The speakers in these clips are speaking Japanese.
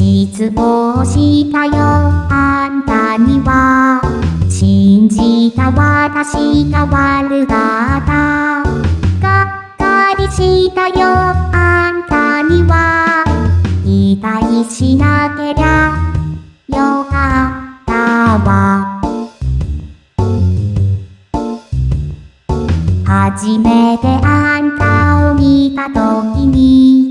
失望したよ。あんたには信じた私が悪かった。がっかりしたよ。あんたには期待しなけりゃよかったわ。初めてあんたを見た時に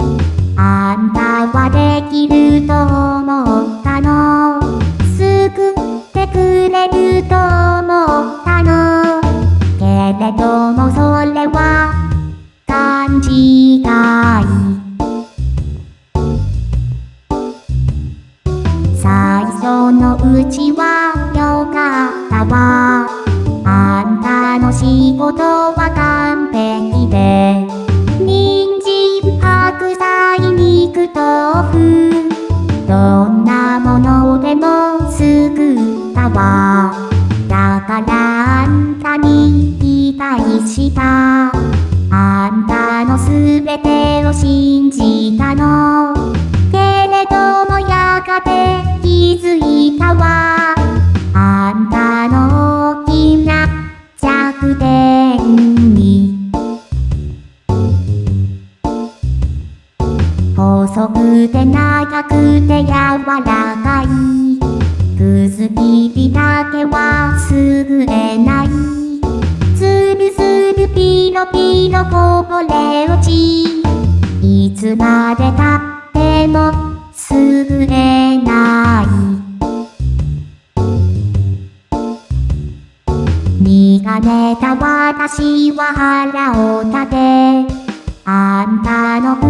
くれると思ったのけれどもそれは勘違い。最初のうちはよかったわ。あんたの仕事は完璧で。人参白菜肉豆たわだからあんたに期待した。あんたのすべてを信じたの。けれどもやがて気づいたわ。あんたの大きな弱点に。細くて長くて柔らかい。くずきりだけは優れない。つるするピロピロこぼれ落ち。いつまでたっても優れない。見かねた私は腹を立て。あんたの